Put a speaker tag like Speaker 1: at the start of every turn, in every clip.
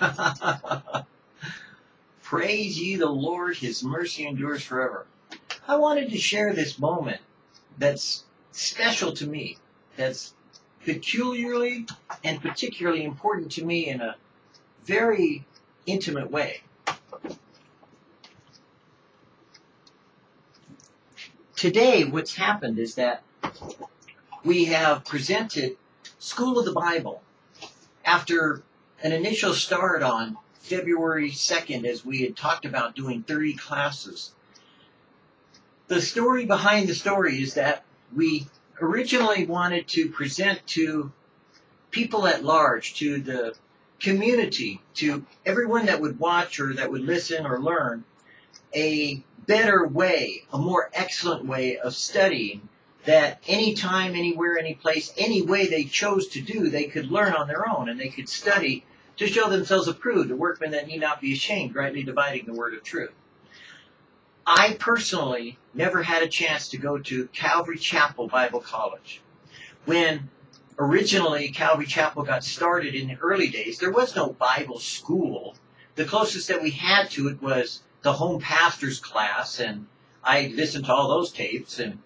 Speaker 1: Praise ye the Lord, his mercy endures forever. I wanted to share this moment that's special to me, that's peculiarly and particularly important to me in a very intimate way. Today, what's happened is that we have presented School of the Bible after an initial start on February 2nd as we had talked about doing 30 classes. The story behind the story is that we originally wanted to present to people at large, to the community, to everyone that would watch or that would listen or learn, a better way, a more excellent way of studying that anytime, anywhere, any place, any way they chose to do, they could learn on their own and they could study to show themselves approved, a workman that need not be ashamed, rightly dividing the word of truth. I personally never had a chance to go to Calvary Chapel Bible College. When originally Calvary Chapel got started in the early days, there was no Bible school. The closest that we had to it was the home pastor's class, and I listened to all those tapes, and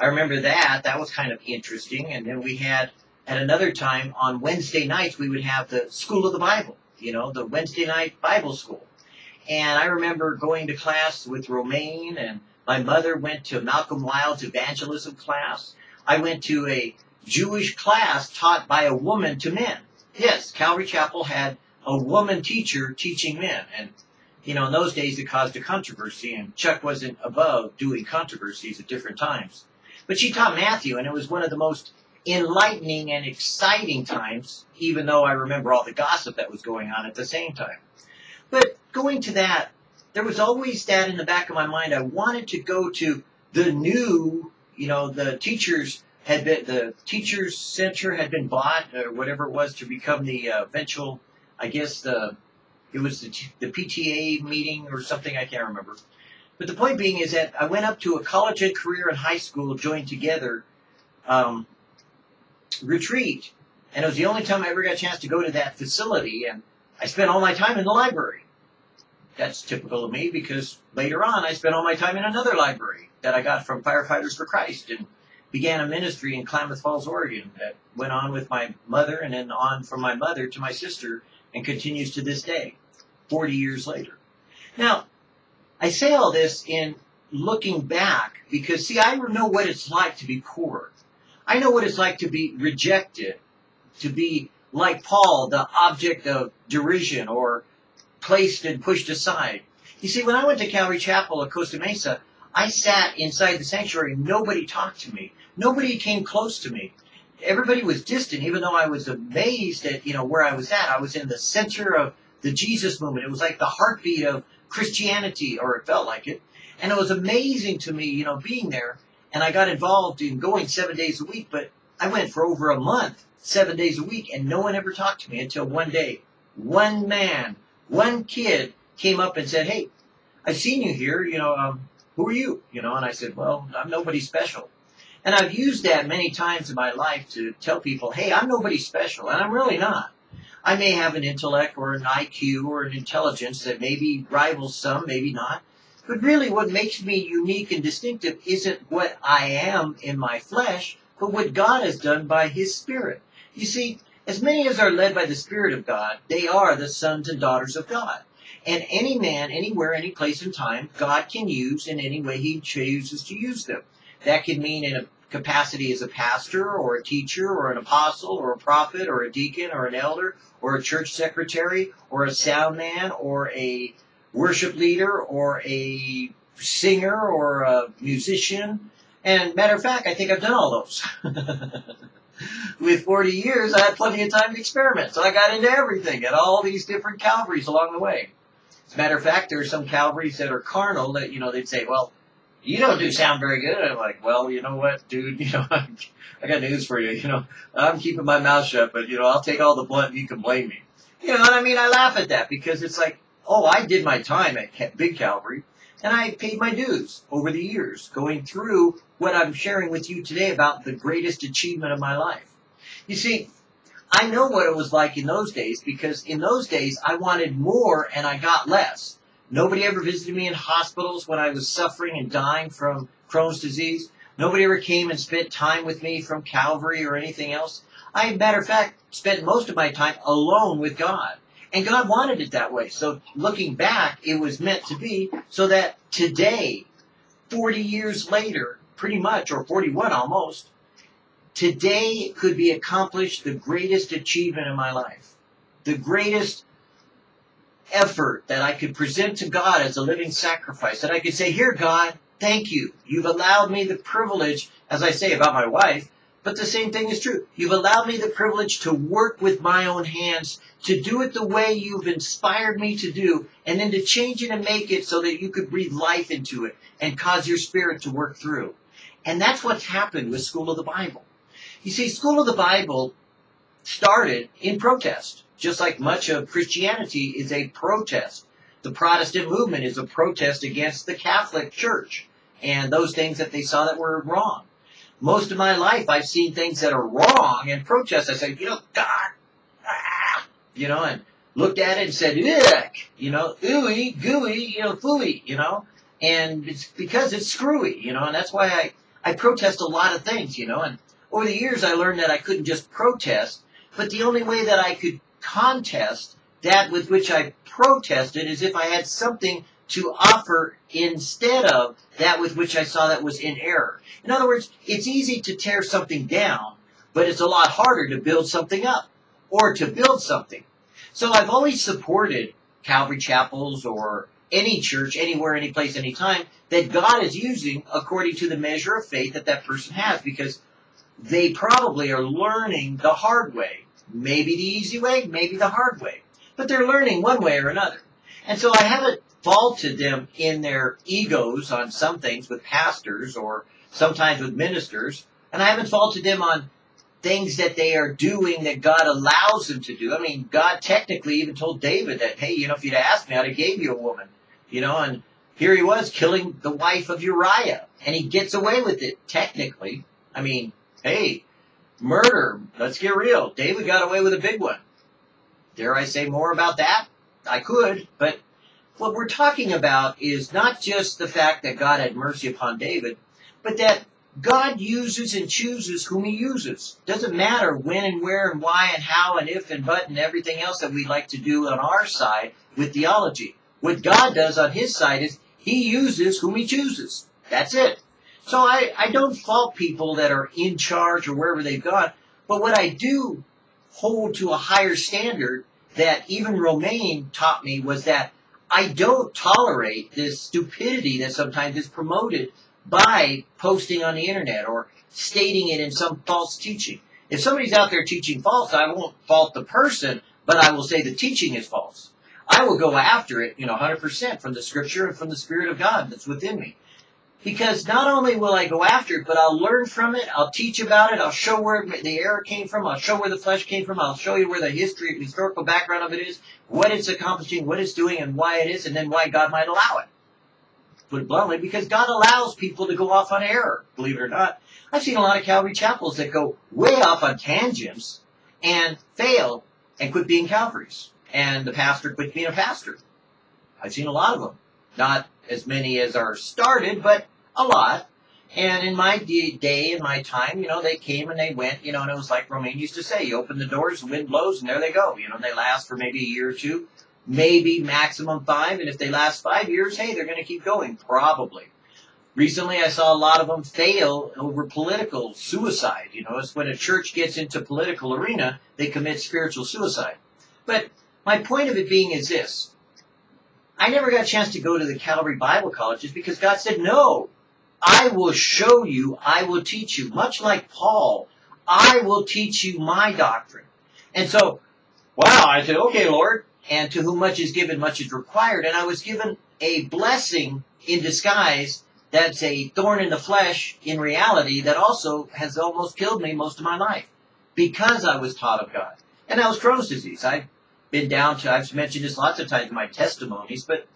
Speaker 1: I remember that. That was kind of interesting. And then we had, at another time, on Wednesday nights, we would have the School of the Bible, you know, the Wednesday night Bible school. And I remember going to class with Romaine, and my mother went to Malcolm Wilde's evangelism class. I went to a Jewish class taught by a woman to men. Yes, Calvary Chapel had a woman teacher teaching men. And, you know, in those days it caused a controversy, and Chuck wasn't above doing controversies at different times. But she taught Matthew, and it was one of the most enlightening and exciting times, even though I remember all the gossip that was going on at the same time. But going to that, there was always that in the back of my mind. I wanted to go to the new, you know, the teachers had been, the teachers center had been bought or whatever it was to become the uh, eventual, I guess the, it was the, the PTA meeting or something, I can't remember. But the point being is that I went up to a college and career and high school joined together um, retreat. And it was the only time I ever got a chance to go to that facility. And I spent all my time in the library. That's typical of me because later on I spent all my time in another library that I got from Firefighters for Christ and began a ministry in Klamath Falls, Oregon that went on with my mother and then on from my mother to my sister and continues to this day, 40 years later. Now, I say all this in looking back because, see, I know what it's like to be poor. I know what it's like to be rejected, to be like Paul, the object of derision or placed and pushed aside. You see, when I went to Calvary Chapel at Costa Mesa, I sat inside the sanctuary. Nobody talked to me. Nobody came close to me. Everybody was distant, even though I was amazed at, you know, where I was at. I was in the center of the Jesus movement. It was like the heartbeat of Christianity, or it felt like it. And it was amazing to me, you know, being there. And I got involved in going seven days a week, but I went for over a month, seven days a week, and no one ever talked to me until one day. One man, one kid came up and said, Hey, I've seen you here, you know, um, who are you? You know, and I said, Well, I'm nobody special. And I've used that many times in my life to tell people, Hey, I'm nobody special, and I'm really not. I may have an intellect or an IQ or an intelligence that maybe rivals some, maybe not. But really what makes me unique and distinctive isn't what I am in my flesh, but what God has done by His Spirit. You see, as many as are led by the Spirit of God, they are the sons and daughters of God. And any man, anywhere, any place and time, God can use in any way He chooses to use them. That could mean in a capacity as a pastor or a teacher or an apostle or a prophet or a deacon or an elder or a church secretary or a sound man or a worship leader or a singer or a musician. And matter of fact, I think I've done all those. With 40 years, I had plenty of time to experiment. So I got into everything at all these different Calvaries along the way. As a matter of fact, there are some Calvaries that are carnal that, you know, they'd say, well, you don't do sound very good. I'm like, well, you know what, dude, you know, I got news for you. You know, I'm keeping my mouth shut, but you know, I'll take all the blunt. You can blame me. You know what I mean? I laugh at that because it's like, oh, I did my time at Big Calvary and I paid my dues over the years going through what I'm sharing with you today about the greatest achievement of my life. You see, I know what it was like in those days because in those days I wanted more and I got less. Nobody ever visited me in hospitals when I was suffering and dying from Crohn's disease. Nobody ever came and spent time with me from Calvary or anything else. I, matter of fact, spent most of my time alone with God. And God wanted it that way. So looking back, it was meant to be so that today, 40 years later, pretty much, or 41 almost, today could be accomplished the greatest achievement in my life. The greatest effort that I could present to God as a living sacrifice. That I could say, here, God, thank you. You've allowed me the privilege, as I say about my wife, but the same thing is true. You've allowed me the privilege to work with my own hands, to do it the way you've inspired me to do, and then to change it and make it so that you could breathe life into it and cause your spirit to work through. And that's what's happened with School of the Bible. You see, School of the Bible started in protest, just like much of Christianity is a protest. The Protestant movement is a protest against the Catholic Church and those things that they saw that were wrong most of my life I've seen things that are wrong and protest. I said, you know, God, ah, you know, and looked at it and said, ick, you know, ooey, gooey, you know, fooey, you know, and it's because it's screwy, you know, and that's why I, I protest a lot of things, you know, and over the years I learned that I couldn't just protest, but the only way that I could contest that with which I protested as if I had something to offer instead of that with which I saw that was in error. In other words, it's easy to tear something down, but it's a lot harder to build something up or to build something. So I've always supported Calvary chapels or any church, anywhere, any place, any time that God is using according to the measure of faith that that person has because they probably are learning the hard way. Maybe the easy way, maybe the hard way. But they're learning one way or another. And so I haven't faulted them in their egos on some things with pastors or sometimes with ministers, and I haven't faulted them on things that they are doing that God allows them to do. I mean, God technically even told David that, hey, you know, if you'd asked me, I'd have gave you a woman, you know, and here he was killing the wife of Uriah, and he gets away with it technically. I mean, hey, murder, let's get real. David got away with a big one. Dare I say more about that? I could, but what we're talking about is not just the fact that God had mercy upon David, but that God uses and chooses whom he uses. Doesn't matter when and where and why and how and if and but and everything else that we like to do on our side with theology. What God does on his side is he uses whom he chooses. That's it. So I, I don't fault people that are in charge or wherever they've gone, but what I do hold to a higher standard that even Romaine taught me was that I don't tolerate this stupidity that sometimes is promoted by posting on the internet or stating it in some false teaching. If somebody's out there teaching false, I won't fault the person, but I will say the teaching is false. I will go after it, you know, 100% from the scripture and from the Spirit of God that's within me. Because not only will I go after it, but I'll learn from it, I'll teach about it, I'll show where the error came from, I'll show where the flesh came from, I'll show you where the history, the historical background of it is, what it's accomplishing, what it's doing, and why it is, and then why God might allow it. Put it bluntly, because God allows people to go off on error, believe it or not. I've seen a lot of Calvary chapels that go way off on tangents and fail and quit being Calvaries. And the pastor quit being a pastor. I've seen a lot of them. Not as many as are started, but a lot. And in my day, in my time, you know, they came and they went, you know, and it was like Romaine used to say, you open the doors, the wind blows, and there they go. You know, they last for maybe a year or two, maybe maximum five. And if they last five years, hey, they're going to keep going, probably. Recently, I saw a lot of them fail over political suicide. You know, it's when a church gets into political arena, they commit spiritual suicide. But my point of it being is this. I never got a chance to go to the Calvary Bible colleges because God said, no, I will show you, I will teach you. Much like Paul, I will teach you my doctrine. And so, wow, I said, okay, Lord, and to whom much is given, much is required. And I was given a blessing in disguise that's a thorn in the flesh in reality that also has almost killed me most of my life because I was taught of God. And that was Crohn's disease. I've been down to, I've mentioned this lots of times in my testimonies, but,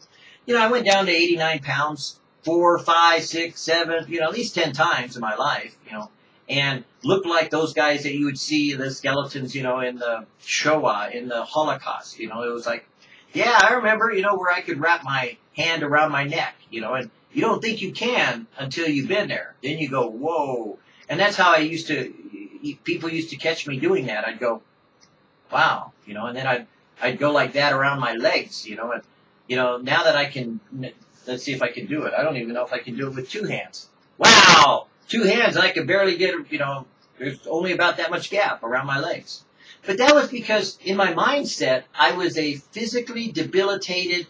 Speaker 1: you know, I went down to 89 pounds four, five, six, seven, you know, at least 10 times in my life, you know, and looked like those guys that you would see the skeletons, you know, in the Shoah, in the Holocaust. You know, it was like, yeah, I remember, you know, where I could wrap my hand around my neck, you know, and you don't think you can until you've been there. Then you go, whoa. And that's how I used to, people used to catch me doing that. I'd go, wow, you know, and then I'd, I'd go like that around my legs, you know, and, you know, now that I can, let's see if I can do it. I don't even know if I can do it with two hands. Wow! Two hands, I could barely get, you know, there's only about that much gap around my legs. But that was because in my mindset, I was a physically debilitated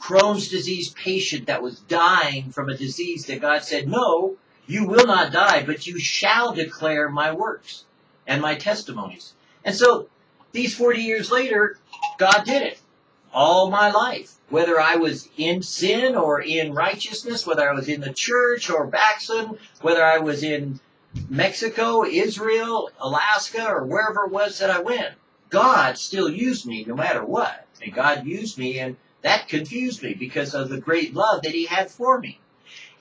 Speaker 1: Crohn's disease patient that was dying from a disease that God said, no, you will not die, but you shall declare my works and my testimonies. And so these 40 years later, God did it all my life. Whether I was in sin or in righteousness, whether I was in the church or backslidden, whether I was in Mexico, Israel, Alaska, or wherever it was that I went, God still used me no matter what. And God used me and that confused me because of the great love that he had for me.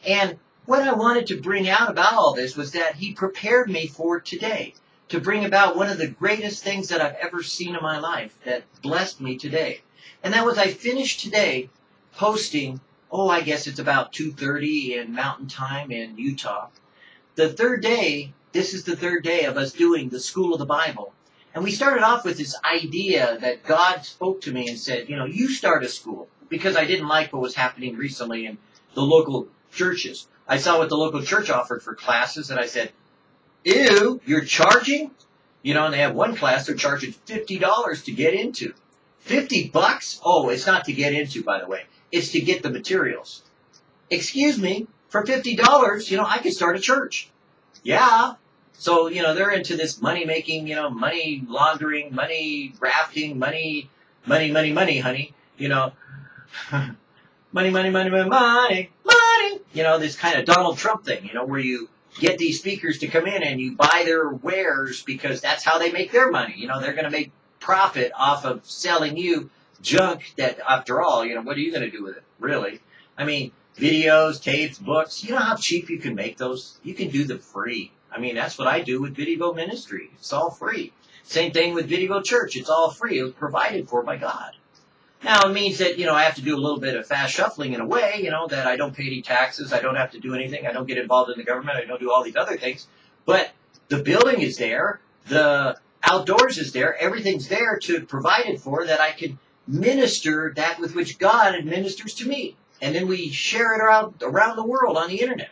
Speaker 1: And what I wanted to bring out about all this was that he prepared me for today to bring about one of the greatest things that I've ever seen in my life that blessed me today. And that was I finished today posting, oh, I guess it's about 2.30 in mountain time in Utah. The third day, this is the third day of us doing the School of the Bible. And we started off with this idea that God spoke to me and said, you know, you start a school because I didn't like what was happening recently in the local churches. I saw what the local church offered for classes and I said, ew, you're charging? You know, and they have one class they're charging $50 to get into. 50 bucks? Oh, it's not to get into, by the way. It's to get the materials. Excuse me, for $50, you know, I could start a church. Yeah, so, you know, they're into this money making, you know, money laundering, money grafting, money, money, money, money, honey. You know, money, money, money, money, money, money. You know, this kind of Donald Trump thing, you know, where you get these speakers to come in and you buy their wares because that's how they make their money. You know, they're going to make profit off of selling you junk that, after all, you know, what are you going to do with it, really? I mean, videos, tapes, books, you know how cheap you can make those? You can do them free. I mean, that's what I do with Video Ministry. It's all free. Same thing with Video Church. It's all free. It was provided for by God. Now, it means that, you know, I have to do a little bit of fast shuffling in a way, you know, that I don't pay any taxes. I don't have to do anything. I don't get involved in the government. I don't do all these other things. But the building is there. The outdoors is there. Everything's there to provide it for that I can minister that with which God administers to me. And then we share it around, around the world on the internet.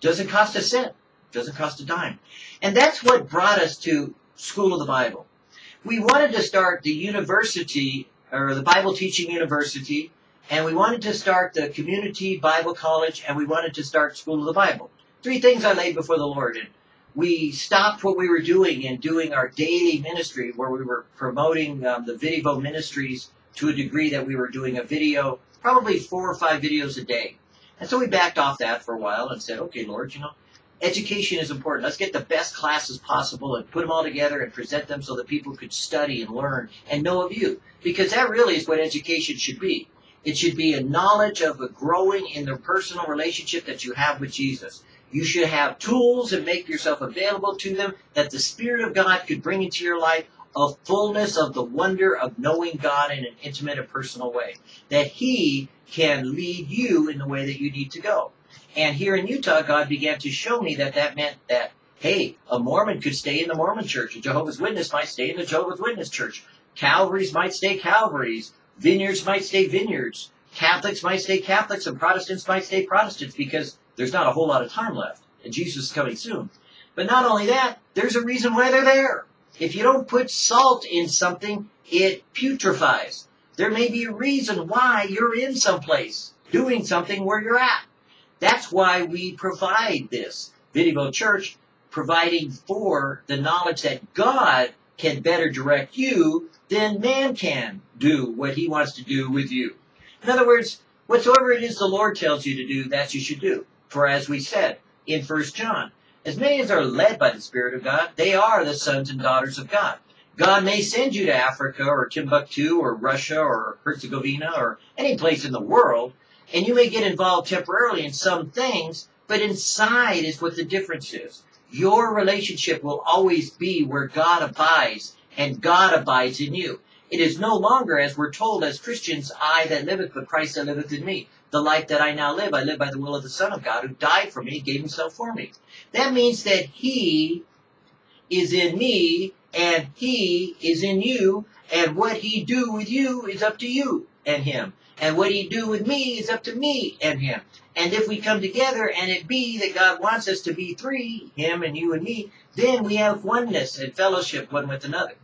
Speaker 1: Doesn't cost a cent. Doesn't cost a dime. And that's what brought us to School of the Bible. We wanted to start the university, or the Bible Teaching University, and we wanted to start the Community Bible College, and we wanted to start School of the Bible. Three things I laid before the Lord. And we stopped what we were doing and doing our daily ministry, where we were promoting um, the Video ministries to a degree that we were doing a video, probably four or five videos a day. And so we backed off that for a while and said, okay, Lord, you know, education is important. Let's get the best classes possible and put them all together and present them so that people could study and learn and know of you. Because that really is what education should be. It should be a knowledge of a growing in the personal relationship that you have with Jesus. You should have tools and make yourself available to them that the Spirit of God could bring into your life a fullness of the wonder of knowing God in an intimate and personal way. That He can lead you in the way that you need to go. And here in Utah, God began to show me that that meant that, hey, a Mormon could stay in the Mormon church. A Jehovah's Witness might stay in the Jehovah's Witness church. Calvaries might stay Calvaries. Vineyards might stay vineyards. Catholics might stay Catholics and Protestants might stay Protestants because there's not a whole lot of time left and Jesus is coming soon. But not only that, there's a reason why they're there. If you don't put salt in something, it putrefies. There may be a reason why you're in some place doing something where you're at. That's why we provide this. Video Church providing for the knowledge that God can better direct you than man can do what he wants to do with you. In other words, whatsoever it is the Lord tells you to do, that you should do. For as we said in 1 John, as many as are led by the Spirit of God, they are the sons and daughters of God. God may send you to Africa or Timbuktu or Russia or Herzegovina or any place in the world and you may get involved temporarily in some things, but inside is what the difference is. your relationship will always be where God abides and God abides in you. It is no longer, as we're told as Christians, I that liveth, but Christ that liveth in me. The life that I now live, I live by the will of the Son of God who died for me, gave himself for me. That means that he is in me and he is in you and what he do with you is up to you and him. And what he do with me is up to me and him. And if we come together and it be that God wants us to be three, him and you and me, then we have oneness and fellowship one with another.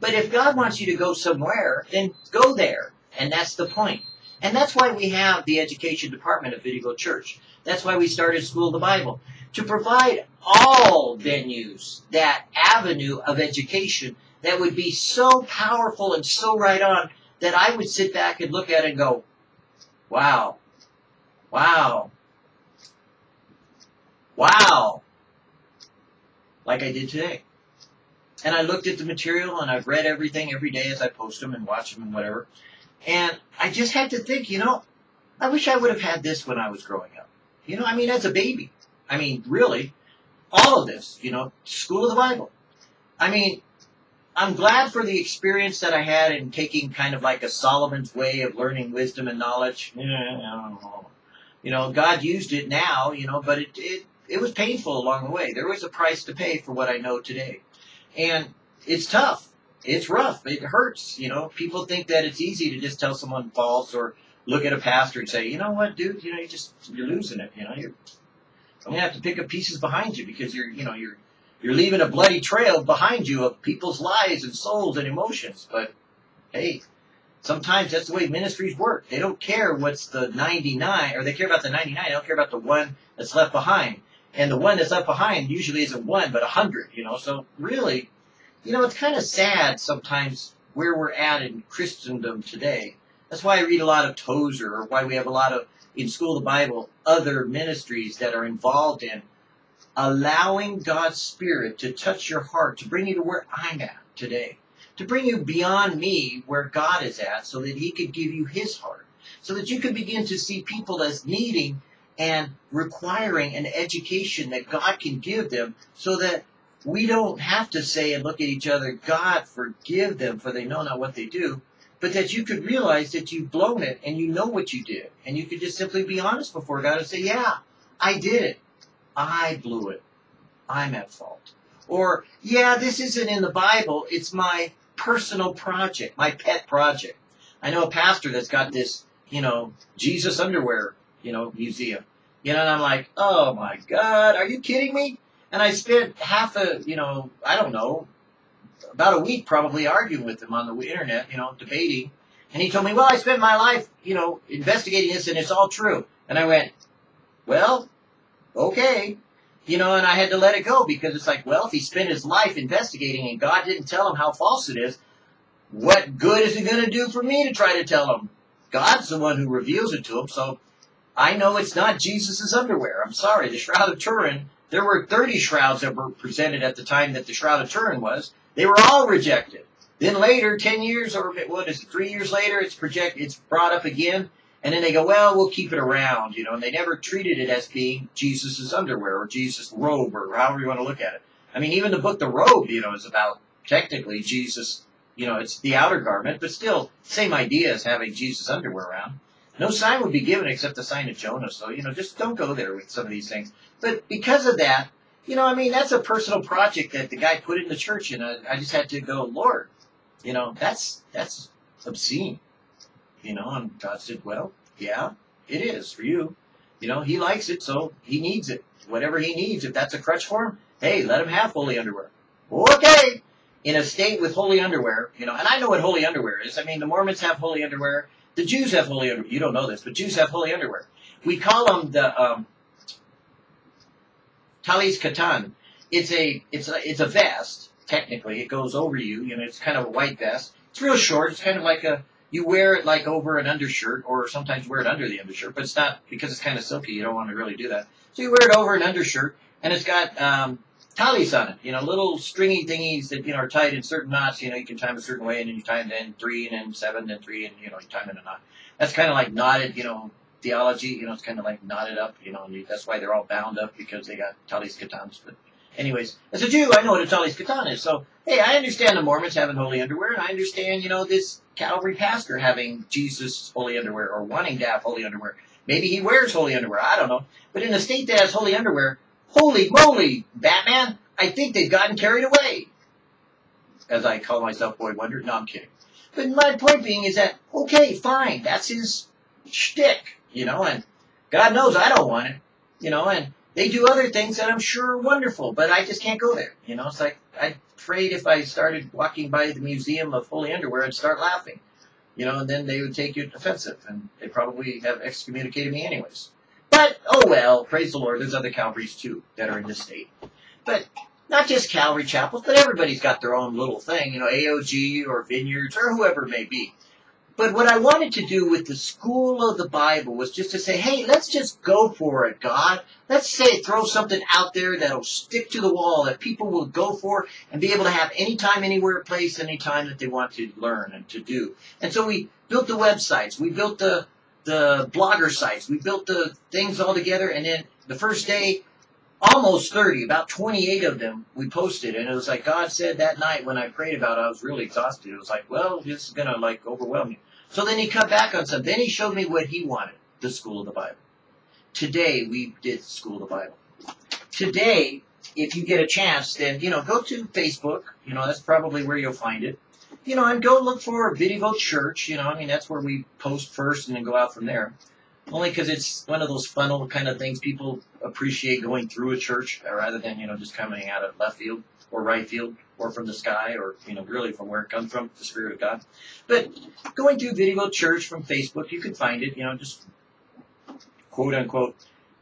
Speaker 1: But if God wants you to go somewhere, then go there. And that's the point. And that's why we have the education department of Video Church. That's why we started School of the Bible. To provide all venues that avenue of education that would be so powerful and so right on that I would sit back and look at it and go, wow, wow, wow, like I did today. And I looked at the material and I've read everything every day as I post them and watch them and whatever. And I just had to think, you know, I wish I would have had this when I was growing up. You know, I mean, as a baby. I mean, really, all of this, you know, School of the Bible. I mean, I'm glad for the experience that I had in taking kind of like a Solomon's way of learning wisdom and knowledge. You know, God used it now, you know, but it, it, it was painful along the way. There was a price to pay for what I know today. And it's tough. It's rough. It hurts. You know, people think that it's easy to just tell someone false or look at a pastor and say, you know what, dude, you know, you just, you're losing it. You know, you're, I'm to have to pick up pieces behind you because you're, you know, you're, you're leaving a bloody trail behind you of people's lives and souls and emotions. But hey, sometimes that's the way ministries work. They don't care what's the 99, or they care about the 99. They don't care about the one that's left behind. And the one that's left behind usually isn't one, but a hundred, you know. So really, you know, it's kind of sad sometimes where we're at in Christendom today. That's why I read a lot of Tozer, or why we have a lot of, in School of the Bible, other ministries that are involved in allowing God's Spirit to touch your heart, to bring you to where I'm at today, to bring you beyond me where God is at, so that He could give you His heart, so that you can begin to see people as needing and requiring an education that God can give them, so that we don't have to say and look at each other, God, forgive them, for they know not what they do. But that you could realize that you've blown it and you know what you did. And you could just simply be honest before God and say, Yeah, I did it. I blew it. I'm at fault. Or, yeah, this isn't in the Bible. It's my personal project, my pet project. I know a pastor that's got this, you know, Jesus underwear, you know, museum. You know, and I'm like, oh my God, are you kidding me? And I spent half a, you know, I don't know, about a week probably arguing with him on the internet, you know, debating. And he told me, well, I spent my life, you know, investigating this and it's all true. And I went, well, okay. You know, and I had to let it go because it's like, well, if he spent his life investigating and God didn't tell him how false it is, what good is it going to do for me to try to tell him? God's the one who reveals it to him, so I know it's not Jesus' underwear. I'm sorry, the Shroud of Turin, there were 30 shrouds that were presented at the time that the Shroud of Turin was. They were all rejected. Then later, 10 years or what is it, three years later, it's project, it's brought up again. And then they go, well, we'll keep it around, you know, and they never treated it as being Jesus' underwear or Jesus' robe or however you want to look at it. I mean, even the book The Robe, you know, is about technically Jesus, you know, it's the outer garment, but still, same idea as having Jesus' underwear around. No sign would be given except the sign of Jonah, so, you know, just don't go there with some of these things. But because of that, you know, I mean, that's a personal project that the guy put in the church, and I, I just had to go, Lord, you know, that's, that's obscene. You know, and God said, well, yeah, it is for you. You know, he likes it, so he needs it. Whatever he needs, if that's a crutch for him, hey, let him have holy underwear. Okay. In a state with holy underwear, you know, and I know what holy underwear is. I mean, the Mormons have holy underwear. The Jews have holy underwear. You don't know this, but Jews have holy underwear. We call them the um, talis katan. It's a it's a it's a vest. Technically, it goes over you. You know, it's kind of a white vest. It's real short. It's kind of like a you wear it like over an undershirt, or sometimes wear it under the undershirt, but it's not because it's kind of silky. You don't want to really do that. So you wear it over an undershirt, and it's got um, talis on it. You know, little stringy thingies that you know are tied in certain knots. You know, you can tie them a certain way, and then you tie them in three, and then seven, and three, and you know, you tie them in a knot. That's kind of like knotted. You know, theology. You know, it's kind of like knotted up. You know, and you, that's why they're all bound up because they got talis katans. But Anyways, as a Jew, I know what a talis katan is. So, hey, I understand the Mormons having holy underwear, and I understand, you know, this Calvary pastor having Jesus holy underwear or wanting to have holy underwear. Maybe he wears holy underwear. I don't know. But in a state that has holy underwear, holy moly, Batman, I think they've gotten carried away. As I call myself Boy Wonder. No, I'm kidding. But my point being is that, okay, fine, that's his shtick, you know, and God knows I don't want it, you know, and they do other things that I'm sure are wonderful, but I just can't go there. You know, it's like I'm afraid if I started walking by the Museum of Holy Underwear, I'd start laughing. You know, and then they would take it offensive, and they probably have excommunicated me anyways. But oh well, praise the Lord. There's other Calvaries too that are in this state. But not just Calvary chapels, but everybody's got their own little thing. You know, AOG or Vineyards or whoever it may be. But what I wanted to do with the school of the Bible was just to say, hey, let's just go for it, God. Let's say throw something out there that'll stick to the wall that people will go for and be able to have anytime, anywhere, place, anytime that they want to learn and to do. And so we built the websites, we built the the blogger sites, we built the things all together, and then the first day, almost 30, about 28 of them we posted, and it was like God said that night when I prayed about it, I was really exhausted. It was like, well, this is gonna like overwhelm you. So then he cut back on some. Then he showed me what he wanted, the school of the Bible. Today we did school of the Bible. Today, if you get a chance, then you know go to Facebook. You know that's probably where you'll find it. You know, and go look for Video Church. You know, I mean that's where we post first and then go out from there. Only because it's one of those funnel kind of things people appreciate going through a church rather than you know just coming out of left field or right field or from the sky or you know really from where it comes from the spirit of god but going through video church from facebook you can find it you know just quote unquote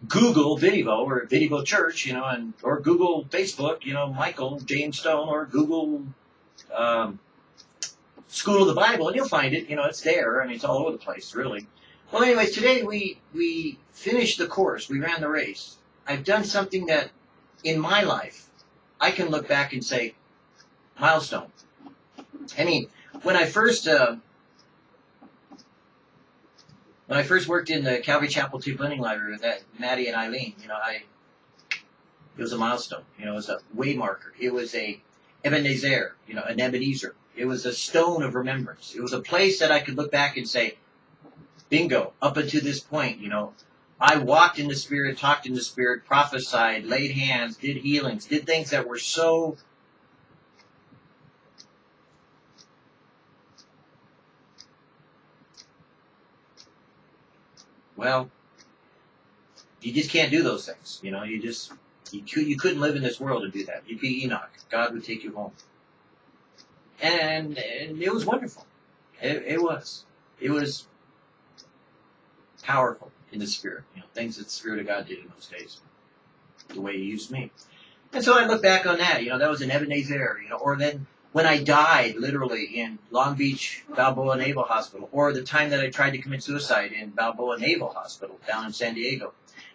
Speaker 1: google video or video church you know and or google facebook you know michael james stone or google um, school of the bible and you'll find it you know it's there I mean, it's all over the place really well anyways today we we finished the course we ran the race i've done something that in my life I can look back and say, milestone. I mean, when I first uh, when I first worked in the Calvary Chapel Two Blending Library with that Maddie and Eileen, you know, I it was a milestone. You know, it was a way marker. It was a Ebenezer, you know, an Ebenezer. It was a stone of remembrance. It was a place that I could look back and say, bingo, up until this point, you know, I walked in the Spirit, talked in the Spirit, prophesied, laid hands, did healings, did things that were so well, you just can't do those things. You know, you just you you couldn't live in this world and do that. You'd be Enoch. God would take you home, and, it was wonderful. It, it was. It was powerful in the Spirit. You know, things that the Spirit of God did in those days, the way He used me. And so I look back on that. You know, that was an Ebenezer. You know, or then when I died, literally in Long Beach Balboa Naval Hospital, or the time that I tried to commit suicide in Balboa Naval Hospital down in San Diego,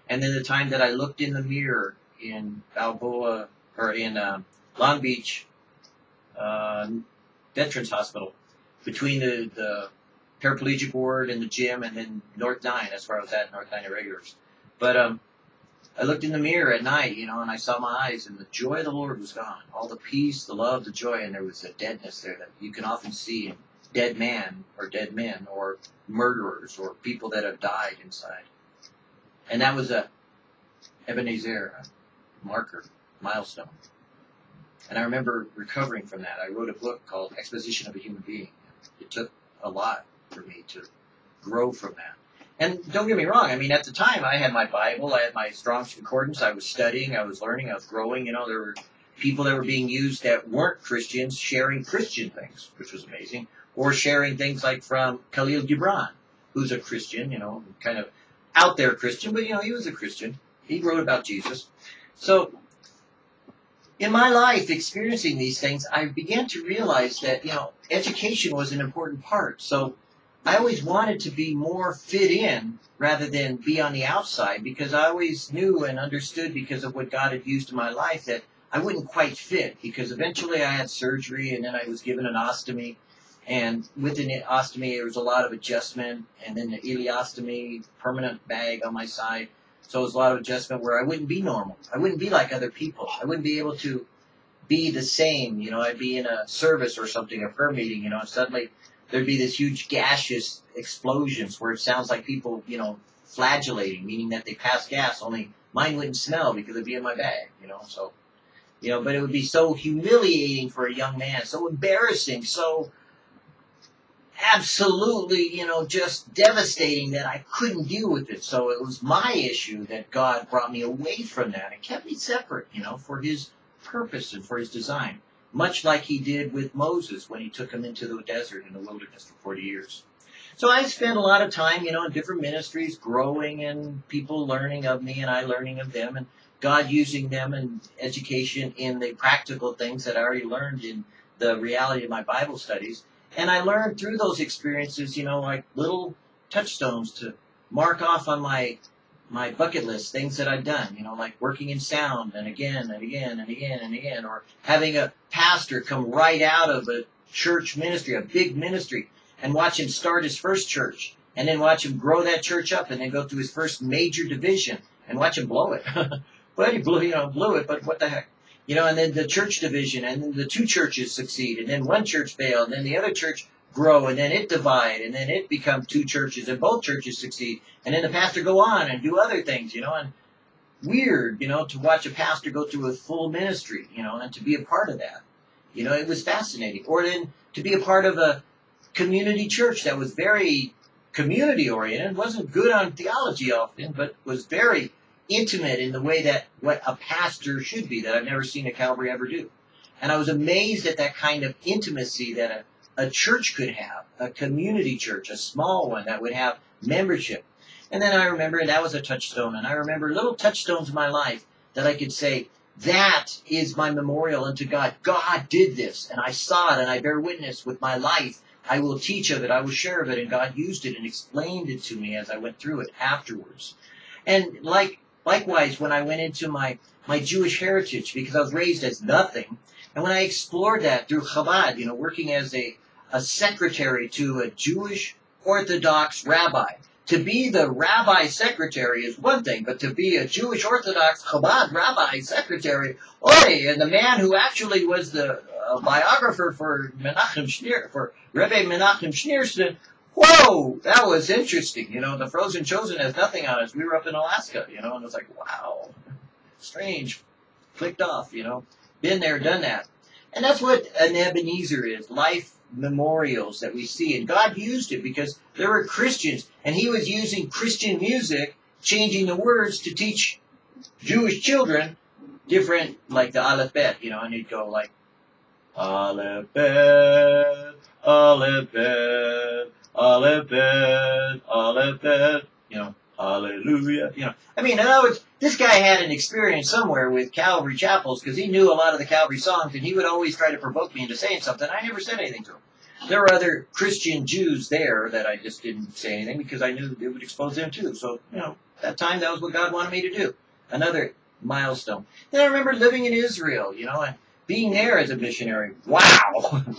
Speaker 1: and then the time that I looked in the mirror in Balboa or in uh, Long Beach uh, Veterans Hospital between the, the paraplegic ward and the gym, and then North Nine. That's where I was at, North Nine Irregulars. But um, I looked in the mirror at night, you know, and I saw my eyes, and the joy of the Lord was gone. All the peace, the love, the joy, and there was a deadness there that you can often see in dead man or dead men or murderers or people that have died inside. And that was a Ebenezer, marker, milestone. And I remember recovering from that. I wrote a book called Exposition of a Human Being. It took a lot for me to grow from that. And don't get me wrong, I mean, at the time I had my Bible, I had my Strong's Concordance, I was studying, I was learning, I was growing, you know, there were people that were being used that weren't Christians sharing Christian things, which was amazing, or sharing things like from Khalil Gibran, who's a Christian, you know, kind of out there Christian, but you know, he was a Christian. He wrote about Jesus. So, in my life, experiencing these things, I began to realize that, you know, education was an important part. So, I always wanted to be more fit in rather than be on the outside because I always knew and understood because of what God had used in my life that I wouldn't quite fit because eventually I had surgery and then I was given an ostomy. And with an ostomy, there was a lot of adjustment and then the ileostomy, permanent bag on my side. So it was a lot of adjustment where I wouldn't be normal. I wouldn't be like other people. I wouldn't be able to be the same. You know, I'd be in a service or something, a prayer meeting, you know, and suddenly there'd be this huge gaseous explosions where it sounds like people, you know, flagellating, meaning that they pass gas, only mine wouldn't smell because it'd be in my bag, you know, so, you know, but it would be so humiliating for a young man, so embarrassing, so absolutely, you know, just devastating that I couldn't deal with it. So it was my issue that God brought me away from that and kept me separate, you know, for his purpose and for his design. Much like he did with Moses when he took him into the desert in the wilderness for 40 years. So I spent a lot of time, you know, in different ministries, growing and people learning of me and I learning of them and God using them in education in the practical things that I already learned in the reality of my Bible studies. And I learned through those experiences, you know, like little touchstones to mark off on my my bucket list, things that I've done, you know, like working in sound and again and again and again and again, or having a pastor come right out of a church ministry, a big ministry, and watch him start his first church, and then watch him grow that church up, and then go to his first major division, and watch him blow it. well, he blew, you know, blew it, but what the heck? You know, and then the church division, and then the two churches succeed, and then one church fail, and then the other church grow, and then it divide, and then it become two churches, and both churches succeed, and then the pastor go on and do other things, you know, and weird, you know, to watch a pastor go through a full ministry, you know, and to be a part of that. You know, it was fascinating. Or then to be a part of a community church that was very community oriented, wasn't good on theology often, but was very intimate in the way that what a pastor should be that I've never seen a Calvary ever do. And I was amazed at that kind of intimacy that a, a church could have, a community church, a small one that would have membership. And then I remember that was a touchstone. And I remember little touchstones in my life that I could say, that is my memorial unto God. God did this, and I saw it, and I bear witness with my life. I will teach of it, I will share of it, and God used it and explained it to me as I went through it afterwards. And like likewise, when I went into my my Jewish heritage, because I was raised as nothing, and when I explored that through Chabad, you know, working as a a secretary to a Jewish Orthodox rabbi, to be the rabbi secretary is one thing, but to be a Jewish Orthodox Chabad rabbi secretary, oi, and the man who actually was the uh, biographer for Menachem Schneer, for Rebbe Menachem Schneerson, whoa, that was interesting. You know, the Frozen Chosen has nothing on us. We were up in Alaska, you know, and it was like, wow, strange, clicked off, you know, been there, done that. And that's what an Ebenezer is, life memorials that we see. And God used it because there were Christians, and He was using Christian music, changing the words to teach Jewish children different, like the Aleph Bet, you know, and he'd go like, Aleph Bet, Aleph Bet, Aleph Aleph you know, Hallelujah. You know, I mean, in other words, this guy had an experience somewhere with Calvary chapels because he knew a lot of the Calvary songs, and he would always try to provoke me into saying something. I never said anything to him. There were other Christian Jews there that I just didn't say anything because I knew it would expose them too. So, you know, that time that was what God wanted me to do. Another milestone. Then I remember living in Israel, you know, and being there as a missionary. Wow.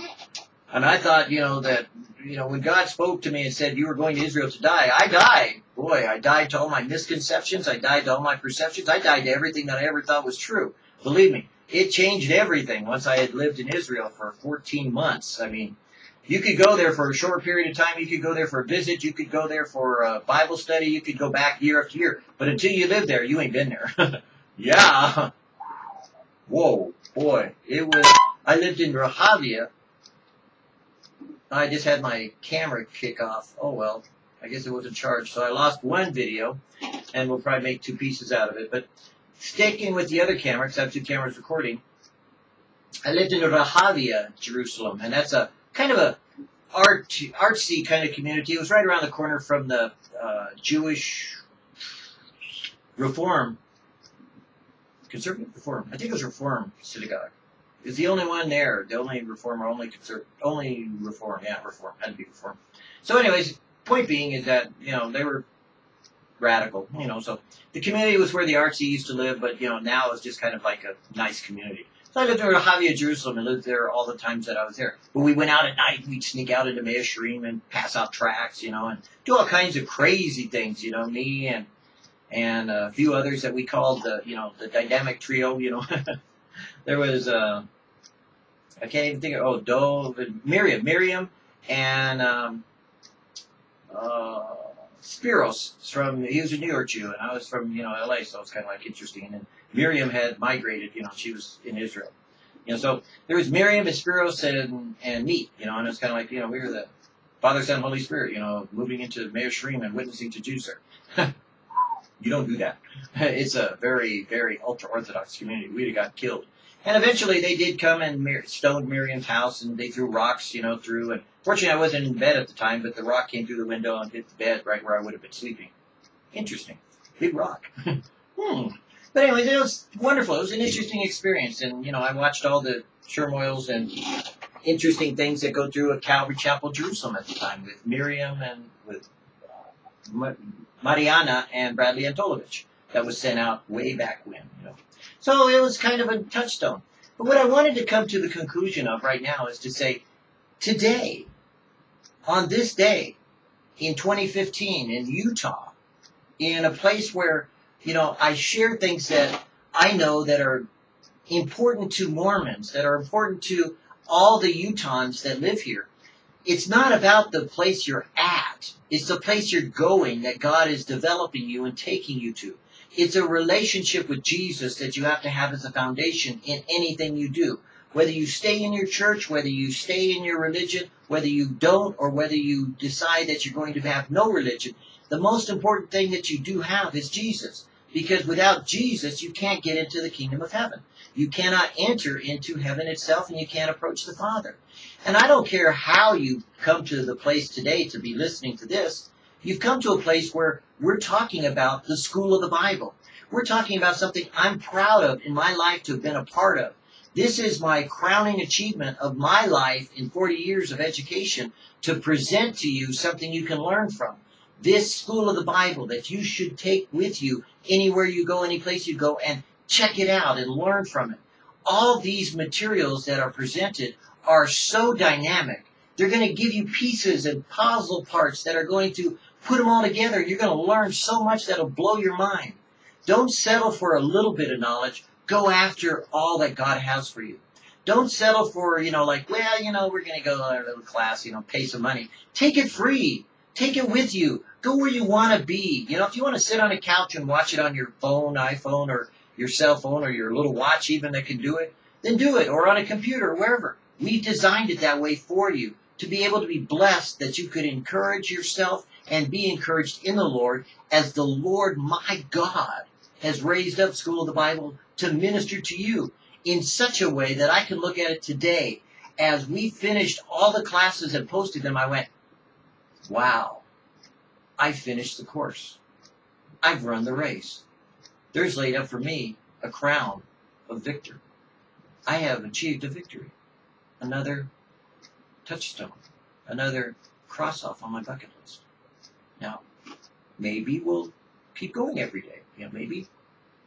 Speaker 1: and I thought, you know, that you know, when God spoke to me and said, you were going to Israel to die, I died. Boy, I died to all my misconceptions. I died to all my perceptions. I died to everything that I ever thought was true. Believe me, it changed everything once I had lived in Israel for 14 months. I mean, you could go there for a short period of time. You could go there for a visit. You could go there for a Bible study. You could go back year after year. But until you live there, you ain't been there. yeah. Whoa, boy. It was, I lived in Rehavia I just had my camera kick off. Oh well, I guess it wasn't charged. So I lost one video, and we'll probably make two pieces out of it. But sticking with the other camera, because I have two cameras recording, I lived in Rehavia, Jerusalem, and that's a kind of a art artsy kind of community. It was right around the corner from the uh, Jewish Reform, conservative Reform. I think it was Reform synagogue is the only one there. The only reformer, only conserv- only reform. Yeah, reform had to be reform. So, anyways, point being is that you know they were radical. You know, so the community was where the artsy used to live, but you know now it's just kind of like a nice community. So I lived in Rehavia, Jerusalem, and lived there all the times that I was there. But we went out at night. We'd sneak out into Mea and pass out tracts, you know, and do all kinds of crazy things. You know, me and and a few others that we called the, you know, the dynamic trio. You know, there was, uh, I can't even think of, oh, Do, Miriam, Miriam, and um, uh, Spiros from, he was a New York Jew, and I was from, you know, LA, so it's kind of like interesting. And Miriam had migrated, you know, she was in Israel. You know, so there was Miriam and Spiros and, and me, you know, and it's kind of like, you know, we were the Father, Son, Holy Spirit, you know, moving into Mea Shearim and witnessing to Jews there. you don't do that. It's a very, very ultra-Orthodox community. We'd have got killed. And eventually they did come and Mir- stoned Miriam's house and they threw rocks, you know, through. And fortunately I wasn't in bed at the time, but the rock came through the window and hit the bed right where I would have been sleeping. Interesting. Big rock. hmm. But anyways, it was wonderful. It was an interesting experience. And, you know, I watched all the turmoils and interesting things that go through at Calvary Chapel, Jerusalem at the time with Miriam and with uh, Mariana and Bradley Antolovich that was sent out way back when, you know. So it was kind of a touchstone. But what I wanted to come to the conclusion of right now is to say, today, on this day, in 2015, in Utah, in a place where, you know, I share things that I know that are important to Mormons, that are important to all the Utahns that live here. It's not about the place you're at. It's the place you're going that God is developing you and taking you to. It's a relationship with Jesus that you have to have as a foundation in anything you do. Whether you stay in your church, whether you stay in your religion, whether you don't, or whether you decide that you're going to have no religion, the most important thing that you do have is Jesus. Because without Jesus, you can't get into the kingdom of heaven. You cannot enter into heaven itself and you can't approach the Father. And I don't care how you come to the place today to be listening to this. You've come to a place where we're talking about the school of the Bible. We're talking about something I'm proud of in my life to have been a part of. This is my crowning achievement of my life in 40 years of education to present to you something you can learn from. This school of the Bible that you should take with you anywhere you go, any place you go, and check it out and learn from it. All these materials that are presented are so dynamic. They're going to give you pieces and puzzle parts that are going to put them all together. You're going to learn so much that'll blow your mind. Don't settle for a little bit of knowledge. Go after all that God has for you. Don't settle for, you know, like, well, you know, we're going to go to a little class, you know, pay some money. Take it free. Take it with you. Go where you want to be. You know, if you want to sit on a couch and watch it on your phone, iPhone, or your cell phone, or your little watch even that can do it, then do it. Or on a computer, wherever. We designed it that way for you to be able to be blessed that you could encourage yourself and be encouraged in the Lord as the Lord my God has raised up School of the Bible to minister to you in such a way that I can look at it today as we finished all the classes and posted them. I went, wow, I finished the course. I've run the race. There's laid up for me a crown of victor. I have achieved a victory. Another touchstone. Another cross off on my bucket list. Now, maybe we'll keep going every day. You know, maybe,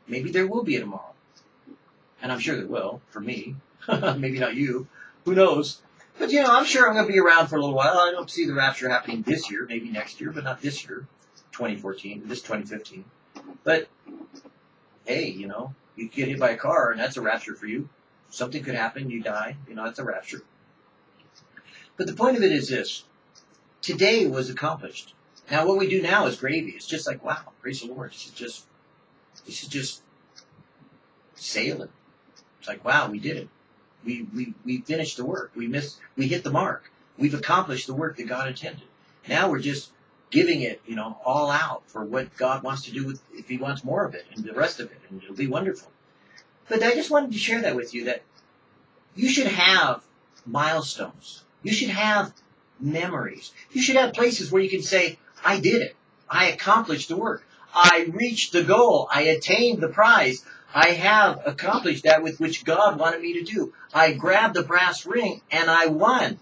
Speaker 1: maybe there will be a tomorrow. And I'm sure there will, for me. maybe not you. Who knows? But you know, I'm sure I'm going to be around for a little while. I don't see the rapture happening this year, maybe next year, but not this year, 2014, this 2015. But hey, you know, you get hit by a car and that's a rapture for you. Something could happen, you die, you know, that's a rapture. But the point of it is this. Today was accomplished. Now what we do now is gravy. It's just like, wow, praise the Lord. This is just, this is just sailing. It's like, wow, we did it. We, we, we finished the work. We missed, we hit the mark. We've accomplished the work that God intended. Now we're just giving it, you know, all out for what God wants to do with, if He wants more of it and the rest of it, and it'll be wonderful. But I just wanted to share that with you that you should have milestones. You should have memories. You should have places where you can say, I did it. I accomplished the work. I reached the goal. I attained the prize. I have accomplished that with which God wanted me to do. I grabbed the brass ring and I won.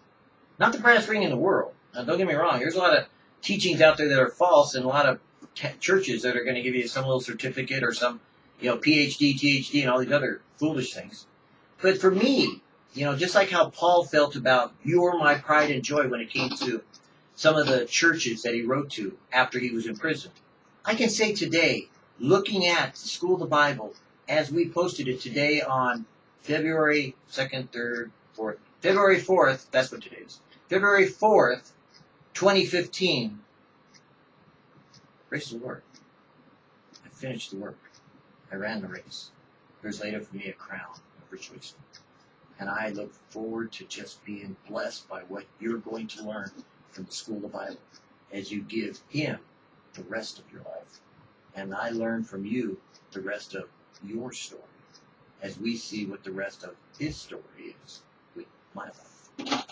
Speaker 1: Not the brass ring in the world. Now, don't get me wrong. There's a lot of teachings out there that are false and a lot of churches that are going to give you some little certificate or some, you know, PhD, THD, and all these other foolish things. But for me, you know, just like how Paul felt about you're my pride and joy when it came to some of the churches that he wrote to after he was in prison. I can say today looking at the School of the Bible as we posted it today on February 2nd, 3rd, 4th. February 4th, that's what today is. February 4th, 2015. Praise the Lord. I finished the work. I ran the race. There's laid up for me a crown of rejoicing. And I look forward to just being blessed by what you're going to learn from the School of Bible as you give Him the rest of your life. And I learn from you the rest of your story as we see what the rest of His story is with my life.